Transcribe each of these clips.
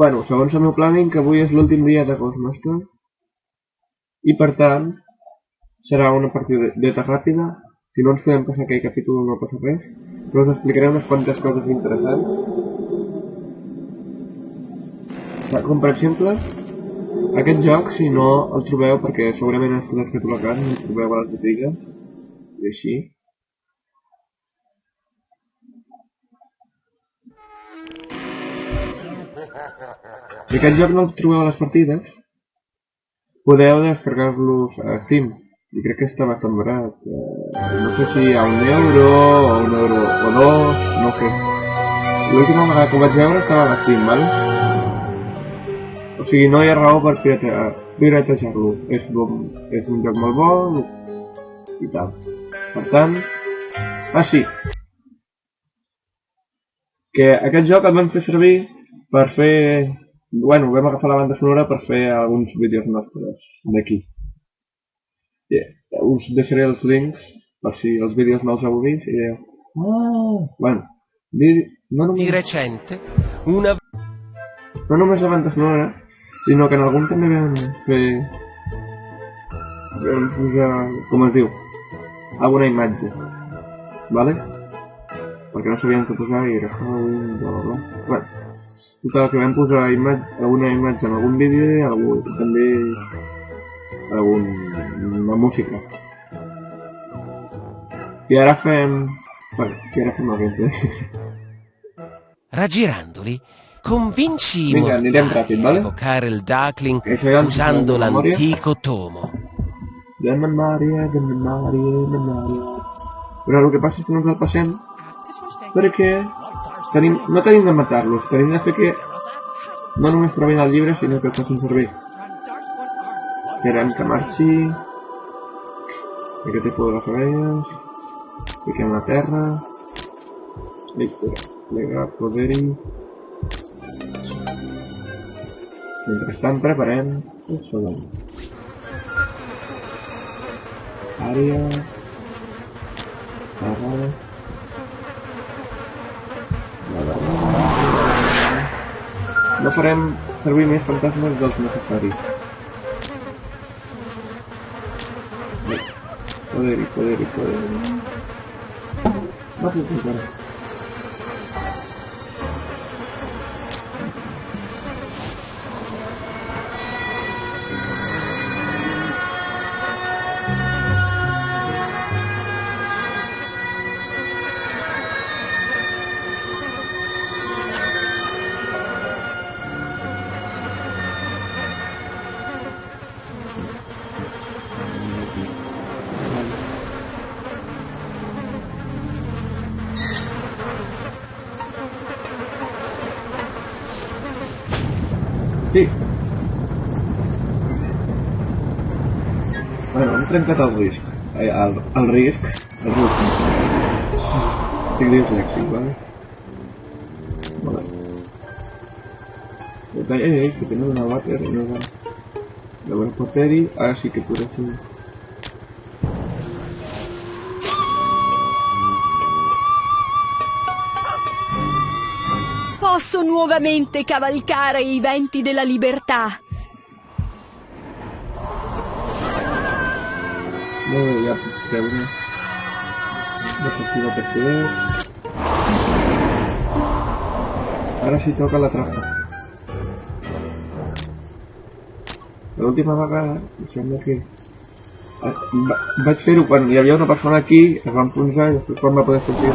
Bueno, segons el meu planning, que avui és l'últim dia de Ghostmaster. I per tant, serà una partida d'eta ràpida. Si no ens podem passar aquell capítol no passa res. Però us explicaré unes quantes coses interessants. Com per exemple, aquest joc, si no el trobeu, perquè segurament has que l'has fet a la casa, no el trobeu a les botigues, i així, Si aquest joc no el trobeu a les partides, podeu descarregar-los a Steam. I crec que està bastant barat. Eh, no sé si a un euro, o un euro o dos, no sé. L'última vegada que ho vaig veure estava a Steam, val? O sigui, no hi ha raó per piratejar-lo. És, bon, és un joc molt bo i tal. Per tant... Ah, sí! Que aquest joc el vam fer servir per fer... Bueno, vam agafar la banda sonora per fer alguns vídeos nostres d'aquí. Yeah. Us deixaré els links per si els vídeos no els heu vist i deu... Ah, bueno, no només... Di recente, una... No només la banda sonora, sinó que en algun també vam fer... vam posar... com es diu? Alguna imatge. Vale? Perquè no sabíem què posar i era Halloween, bla bla bla. Bueno, Total, que van posar imatge, alguna imatge en algun vídeo i algú, també algun, una música. I ara fem... Bueno, i ara fem el gameplay. Raggirandoli, convinci i mortali ràpid, vale? a evocare il Darkling usando l'antico tomo. De memòria, de memòria, de memòria... Però el que passa és que no ens el passem perquè no te animes a matarlos, te que hacer que no nos nuestra al libre, sino que estás un servir. Cerámica marchi. El tipo de puedo las orejas. Y que la terra. le Lega poderi. Mientras están preparando el soldado. Área. farem servir més fantasmes dels necessaris. Poder i poder y poder... no, no, no, Sí. Bueno, un trencat al risc. al, al risc. Al risc. Estic dislèxic, vale? Vale. Detalle eh, es que tenemos una váter, una... La buen poteri, ahora sí que por hacer... posso nuovamente cavalcare i venti della libertà. Dove gli apri? Adesso si Ora si tocca la trappola. L'ultima vaga diciamo che vaig fer-ho quan hi una persona aquí, es va enfonsar i després quan va poder sortir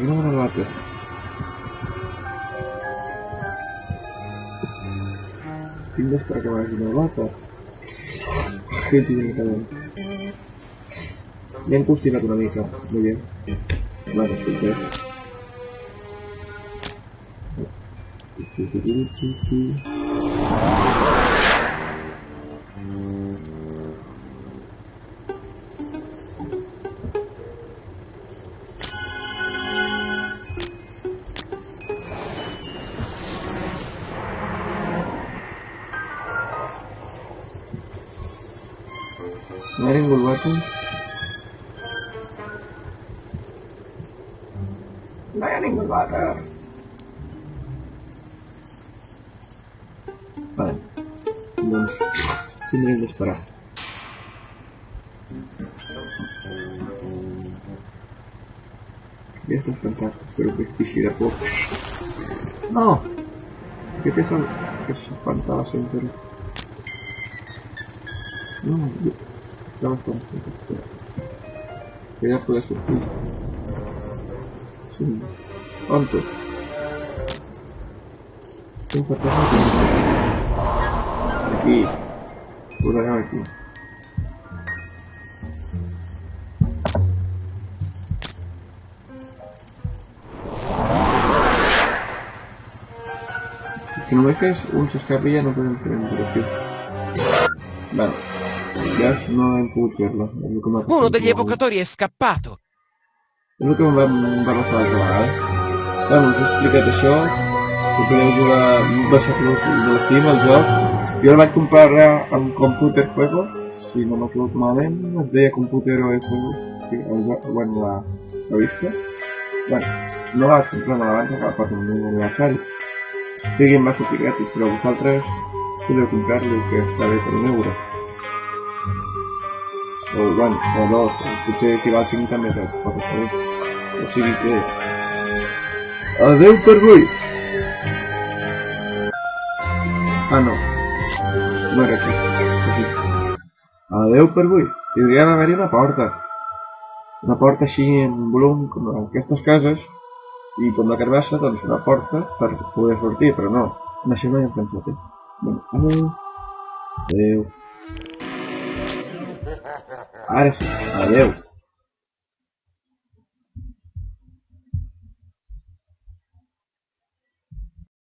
no me mato. ¿Tienes para que me hagas una mata. Qué tiene cabrón. Ya pues Muy bien. Vale, miring gue buat tuh Kemarin gue buat. belum Doncs, tindrem d'esperar. Aquesta és fantàstica, sempat que No! kita és el que No, estamos con Cuidado por eso. Sí. Antes. Un fantasma que Aquí. Por acá aquí. Si no me caes un chascarrilla no puedo entrar en el coche Vale. Adesso è imputerlo. Uno degli evocatori è scappato. È lui che va, mi va a far giocare. Dai, non ci spiegate ciò. Se volevo giocare, mi passate lo al gioco. Io lo vaig comprare a un computer juego. Si non ho trovato male, computer o juego. Sí, ho già... bueno, la, la vista. Bueno, no la vaig comprar malament, que la porto un aniversari. però vosaltres podeu que està bé per un euro o bueno, o dos, potser si va cinc també deu, pot ser. O sigui que... Adeu per avui! Ah, no. No era aquí. Aquí. Adeu per avui. I hauria d'haver-hi una porta. Una porta així en volum, com en aquestes cases, i com la carbassa, doncs una porta per poder sortir, però no. Naixement en pensat, eh? Bueno, adeu. Adeu. área. Valeu!